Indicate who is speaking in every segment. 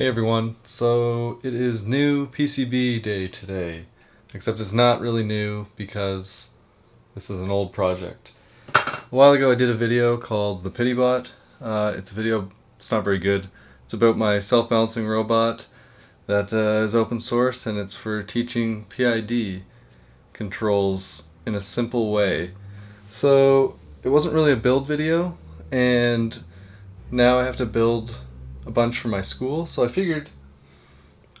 Speaker 1: Hey everyone, so it is new PCB day today, except it's not really new because this is an old project. A while ago I did a video called the PityBot. Uh, it's a video, it's not very good. It's about my self-balancing robot that uh, is open source and it's for teaching PID controls in a simple way. So it wasn't really a build video and now I have to build a bunch for my school, so I figured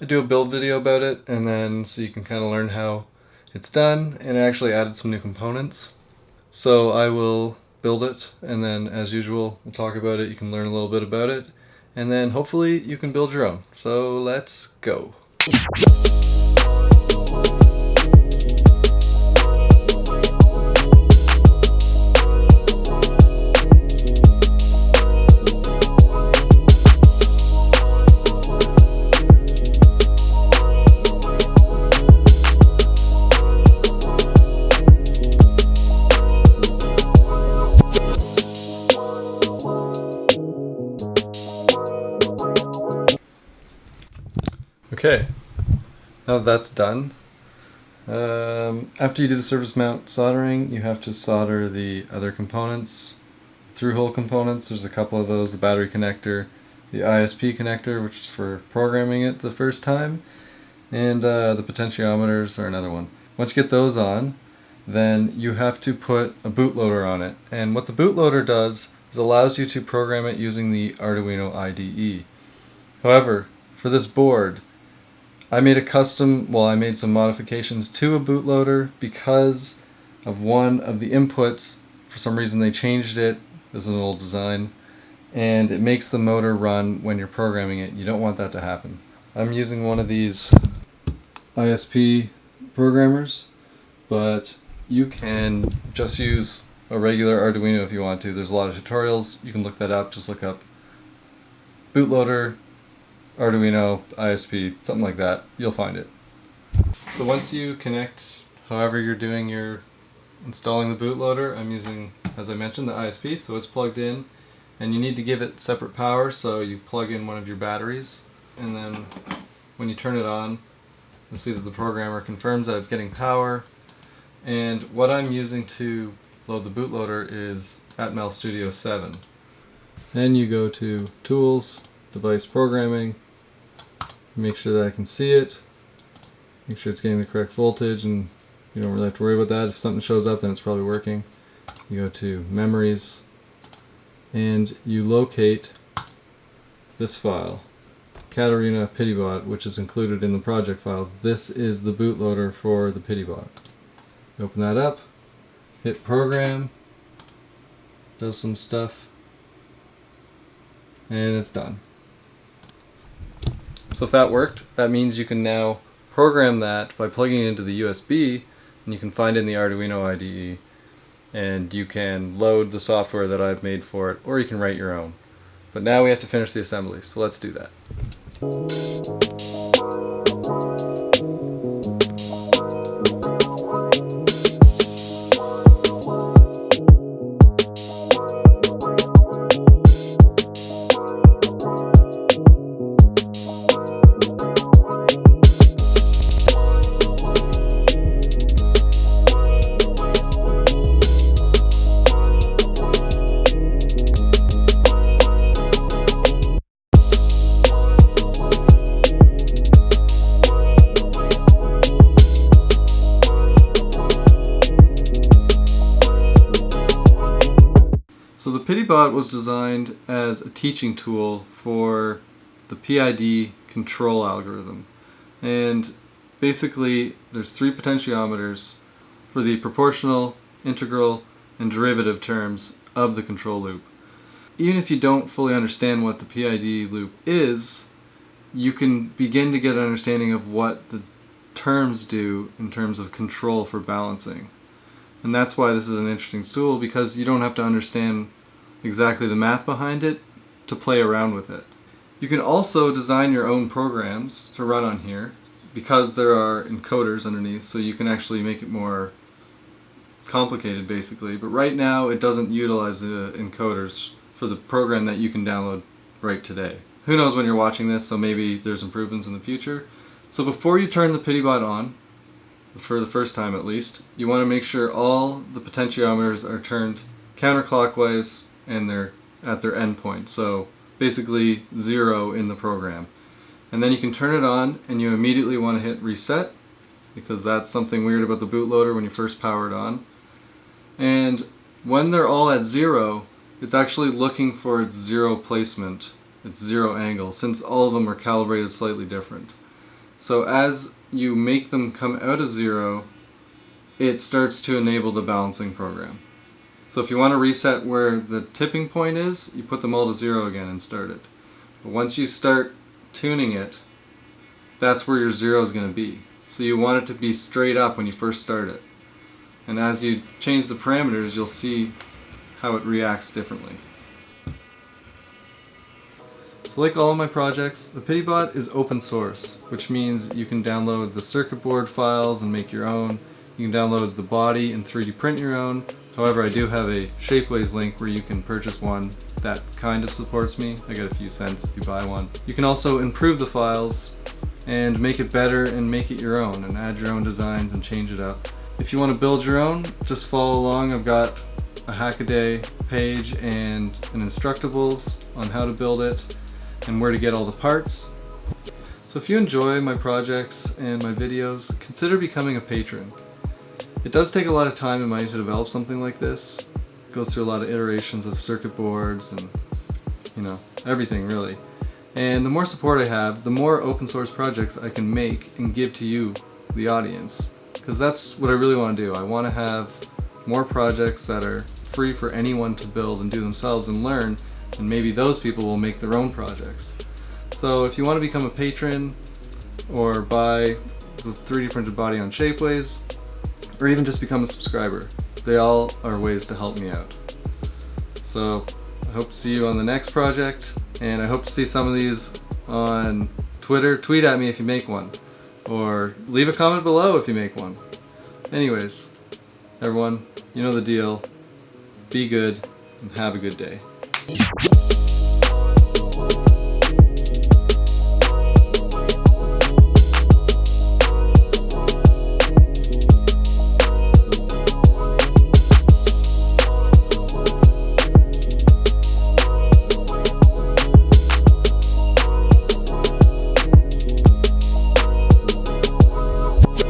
Speaker 1: I'd do a build video about it, and then so you can kind of learn how it's done, and I actually added some new components. So I will build it, and then as usual, we'll talk about it, you can learn a little bit about it, and then hopefully you can build your own. So let's go. Okay, now that that's done, um, after you do the surface mount soldering, you have to solder the other components, through-hole components. There's a couple of those, the battery connector, the ISP connector, which is for programming it the first time, and uh, the potentiometers are another one. Once you get those on, then you have to put a bootloader on it. And what the bootloader does is allows you to program it using the Arduino IDE. However, for this board, I made a custom, well I made some modifications to a bootloader because of one of the inputs. For some reason they changed it. This is an old design. And it makes the motor run when you're programming it. You don't want that to happen. I'm using one of these ISP programmers, but you can just use a regular Arduino if you want to. There's a lot of tutorials. You can look that up. Just look up bootloader Arduino, ISP, something like that, you'll find it. So once you connect however you're doing your installing the bootloader, I'm using, as I mentioned, the ISP, so it's plugged in. And you need to give it separate power, so you plug in one of your batteries. And then when you turn it on, you'll see that the programmer confirms that it's getting power. And what I'm using to load the bootloader is Atmel Studio 7. Then you go to Tools, Device Programming, make sure that I can see it make sure it's getting the correct voltage and you don't really have to worry about that. If something shows up then it's probably working. You go to memories and you locate this file Caterina PityBot which is included in the project files. This is the bootloader for the PityBot open that up hit program does some stuff and it's done so if that worked, that means you can now program that by plugging it into the USB and you can find in the Arduino IDE and you can load the software that I've made for it or you can write your own. But now we have to finish the assembly, so let's do that. So was designed as a teaching tool for the PID control algorithm. And basically there's three potentiometers for the proportional, integral, and derivative terms of the control loop. Even if you don't fully understand what the PID loop is, you can begin to get an understanding of what the terms do in terms of control for balancing. And that's why this is an interesting tool because you don't have to understand exactly the math behind it to play around with it. You can also design your own programs to run on here because there are encoders underneath so you can actually make it more complicated basically but right now it doesn't utilize the encoders for the program that you can download right today. who knows when you're watching this, so maybe there's improvements in the future. So before you turn the PityBot on, for the first time at least, you want to make sure all the potentiometers are turned counterclockwise and they're at their endpoint. So basically zero in the program. And then you can turn it on and you immediately want to hit reset because that's something weird about the bootloader when you first power it on. And when they're all at zero, it's actually looking for its zero placement, its zero angle, since all of them are calibrated slightly different. So as you make them come out of zero, it starts to enable the balancing program. So if you want to reset where the tipping point is, you put them all to zero again and start it. But once you start tuning it, that's where your zero is going to be. So you want it to be straight up when you first start it. And as you change the parameters, you'll see how it reacts differently. So like all of my projects, the PityBot is open source, which means you can download the circuit board files and make your own. You can download the body and 3D print your own. However, I do have a Shapeways link where you can purchase one that kind of supports me. I get a few cents if you buy one. You can also improve the files and make it better and make it your own and add your own designs and change it up. If you want to build your own, just follow along. I've got a Hackaday page and an Instructables on how to build it and where to get all the parts. So if you enjoy my projects and my videos, consider becoming a patron. It does take a lot of time and money to develop something like this. It goes through a lot of iterations of circuit boards and, you know, everything really. And the more support I have, the more open source projects I can make and give to you, the audience. Because that's what I really want to do. I want to have more projects that are free for anyone to build and do themselves and learn and maybe those people will make their own projects. So if you want to become a patron or buy the 3D printed body on Shapeways or even just become a subscriber, they all are ways to help me out. So I hope to see you on the next project and I hope to see some of these on Twitter. Tweet at me if you make one or leave a comment below if you make one. Anyways, everyone, you know the deal. Be good and have a good day.